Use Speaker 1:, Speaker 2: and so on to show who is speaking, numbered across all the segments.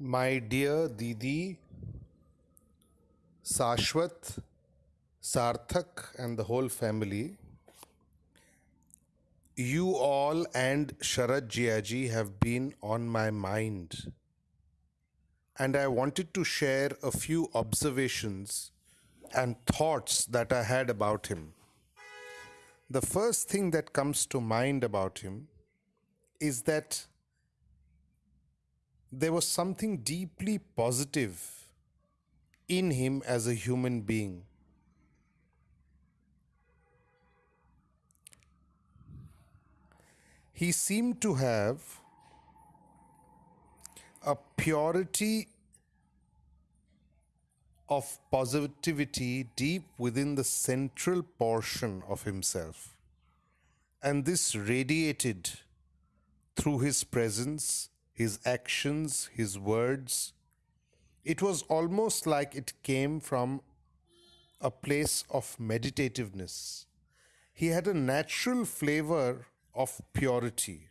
Speaker 1: My dear Didi, Sashwat, Sarthak, and the whole family, you all and Sharad Jijaji have been on my mind. And I wanted to share a few observations and thoughts that I had about him. The first thing that comes to mind about him is that there was something deeply positive in him as a human being. He seemed to have a purity of positivity deep within the central portion of himself. And this radiated through his presence, his actions, his words. It was almost like it came from a place of meditativeness. He had a natural flavor of purity.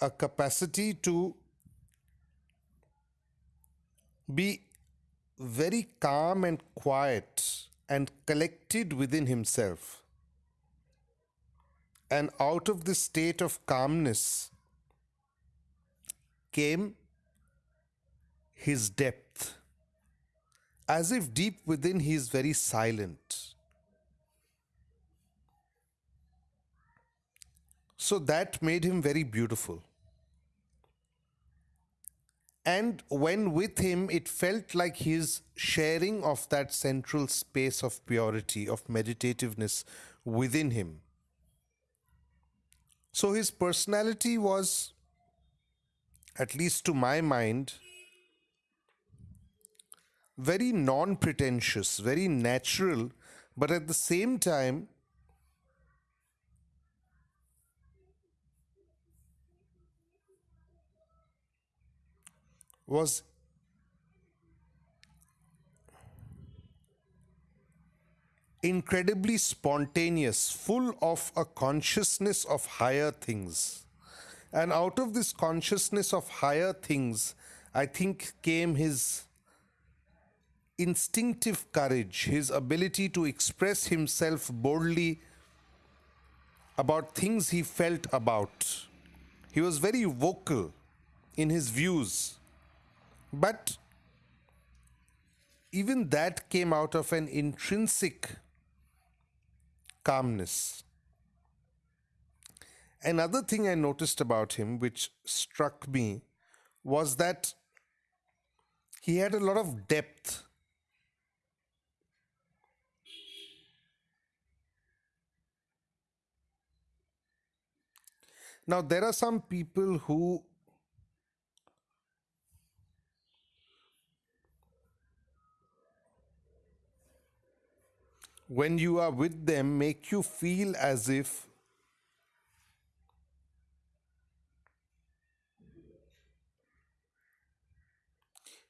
Speaker 1: A capacity to be very calm and quiet and collected within himself. And out of this state of calmness came his depth, as if deep within he is very silent. So that made him very beautiful. And when with him, it felt like his sharing of that central space of purity, of meditativeness within him. So his personality was, at least to my mind, very non pretentious, very natural, but at the same time, was incredibly spontaneous, full of a consciousness of higher things. And out of this consciousness of higher things, I think came his instinctive courage, his ability to express himself boldly about things he felt about. He was very vocal in his views. But even that came out of an intrinsic calmness. Another thing I noticed about him, which struck me, was that he had a lot of depth. Now, there are some people who when you are with them make you feel as if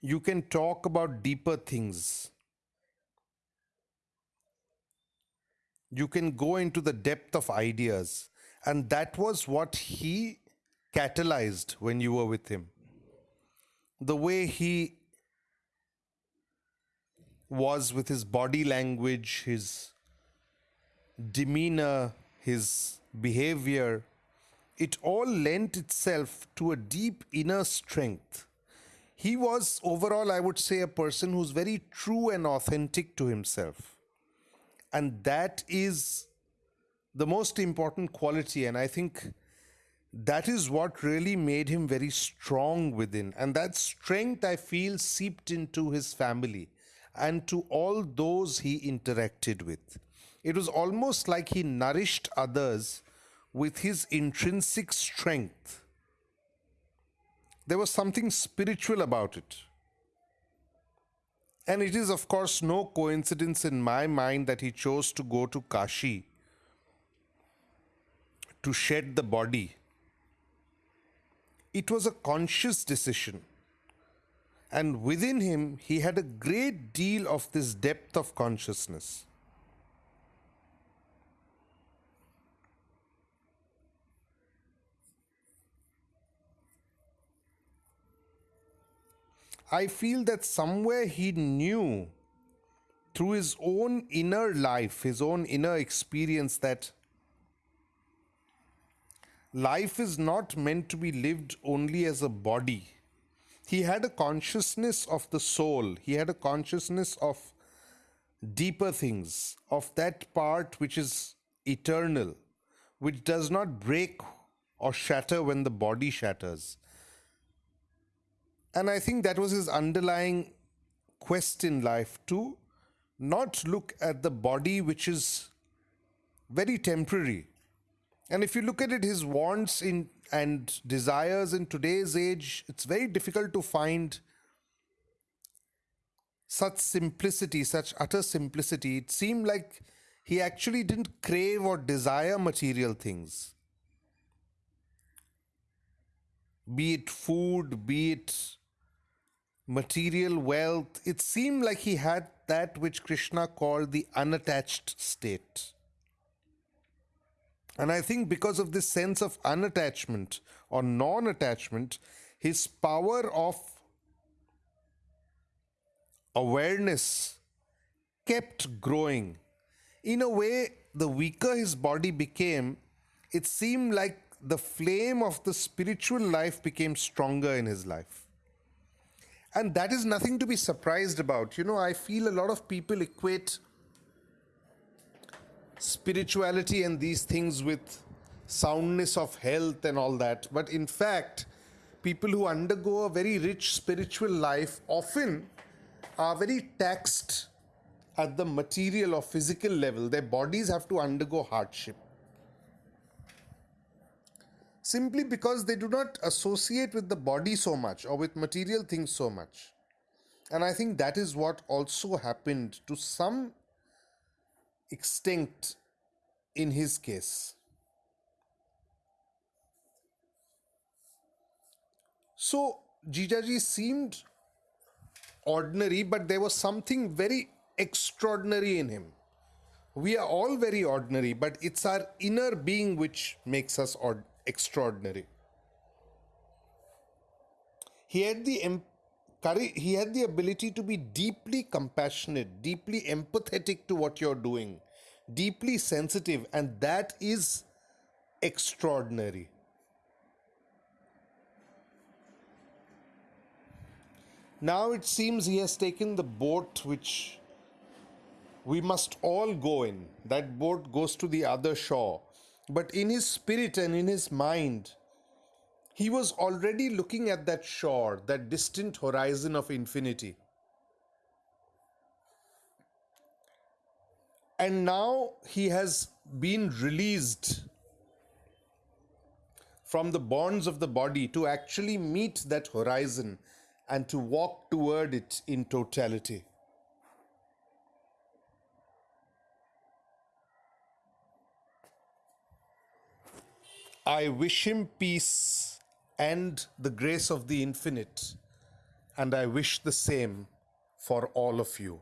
Speaker 1: you can talk about deeper things. You can go into the depth of ideas. And that was what he catalyzed when you were with him. The way he was with his body language, his demeanor, his behavior, it all lent itself to a deep inner strength. He was overall, I would say, a person who's very true and authentic to himself. And that is the most important quality. And I think that is what really made him very strong within. And that strength, I feel, seeped into his family and to all those he interacted with. It was almost like he nourished others with his intrinsic strength. There was something spiritual about it. And it is, of course, no coincidence in my mind that he chose to go to Kashi to shed the body. It was a conscious decision. And within him, he had a great deal of this depth of consciousness. I feel that somewhere he knew through his own inner life, his own inner experience, that life is not meant to be lived only as a body. He had a consciousness of the soul, he had a consciousness of deeper things, of that part which is eternal, which does not break or shatter when the body shatters. And I think that was his underlying quest in life to not look at the body, which is very temporary. And if you look at it, his wants in and desires in today's age, it's very difficult to find such simplicity, such utter simplicity. It seemed like he actually didn't crave or desire material things. Be it food, be it material wealth, it seemed like he had that which Krishna called the unattached state. And I think because of this sense of unattachment or non attachment, his power of awareness kept growing. In a way, the weaker his body became, it seemed like the flame of the spiritual life became stronger in his life. And that is nothing to be surprised about. You know, I feel a lot of people equate spirituality and these things with soundness of health and all that. But in fact, people who undergo a very rich spiritual life often are very taxed at the material or physical level. Their bodies have to undergo hardship simply because they do not associate with the body so much or with material things so much. And I think that is what also happened to some extent in his case. So Jijaji seemed ordinary, but there was something very extraordinary in him. We are all very ordinary, but it's our inner being which makes us ordinary extraordinary. He had the he had the ability to be deeply compassionate, deeply empathetic to what you're doing, deeply sensitive, and that is extraordinary. Now it seems he has taken the boat which we must all go in. That boat goes to the other shore. But in his spirit and in his mind, he was already looking at that shore, that distant horizon of infinity. And now he has been released from the bonds of the body to actually meet that horizon and to walk toward it in totality. I wish him peace and the grace of the infinite, and I wish the same for all of you.